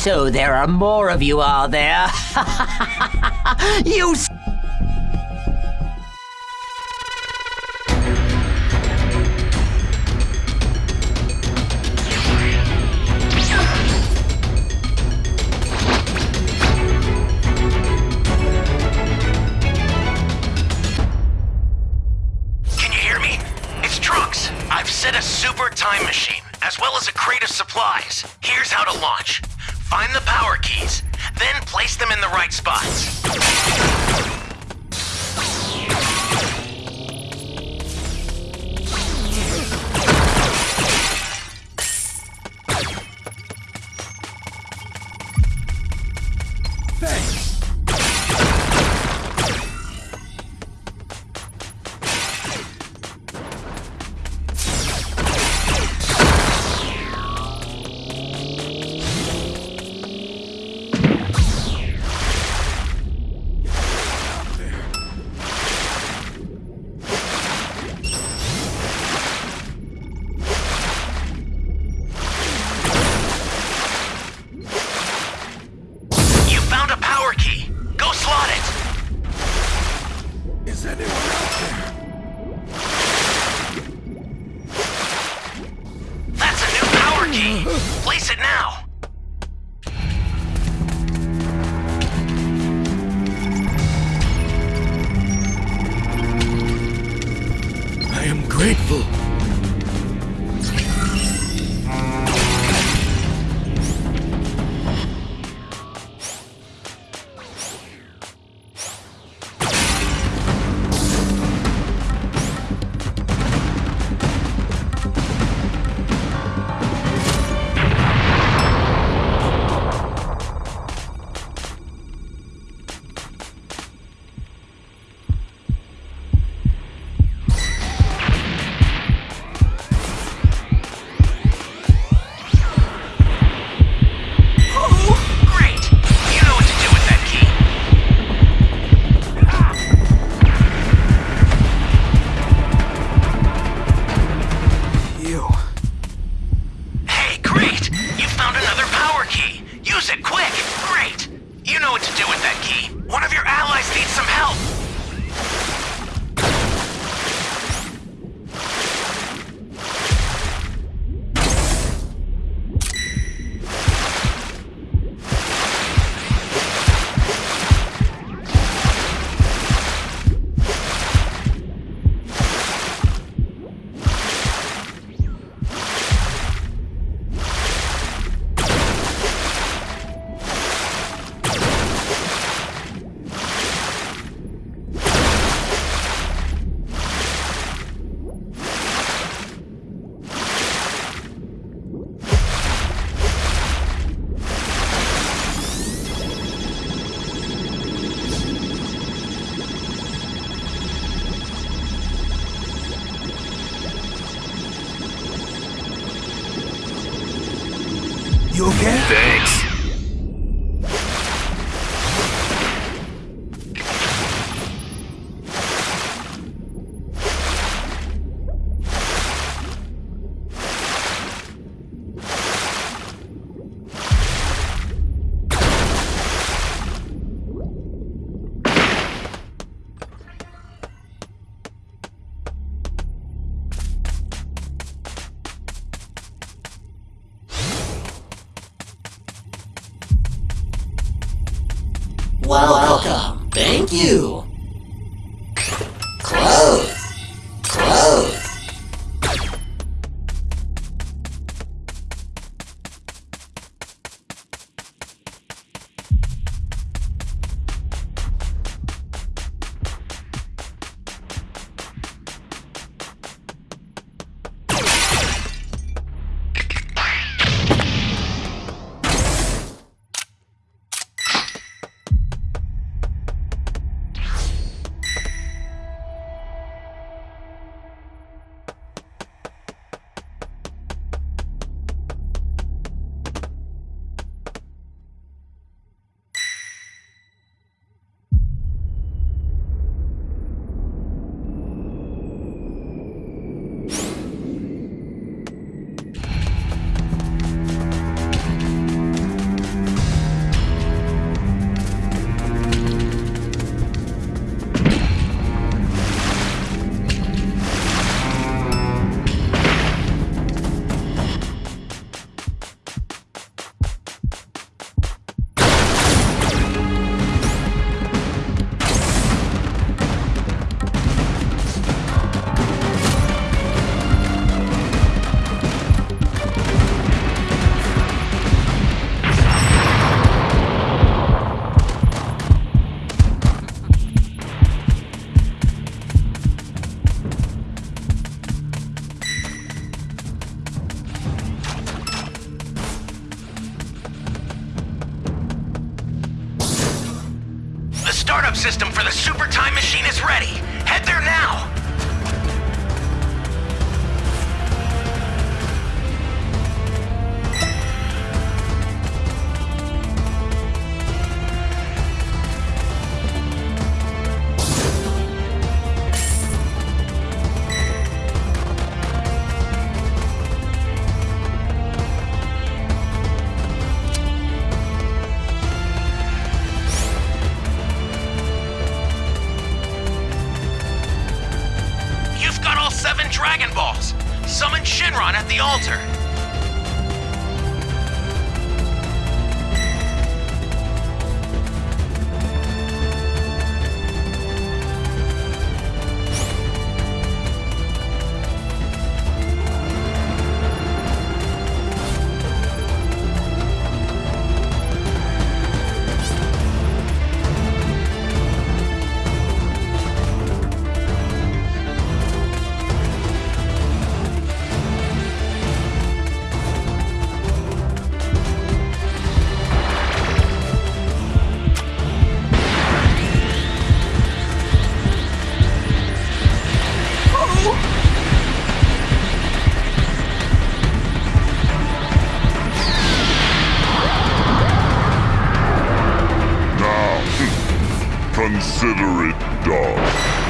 So there are more of you, are there? you Can you hear me? It's Trunks. I've set a super time machine, as well as a crate of supplies. Here's how to launch. Find the power keys, then place them in the right spots. What to do with You okay? Thanks. You. Super Time Machine is ready. Head there now. Summon Shenron at the altar. Consider it done.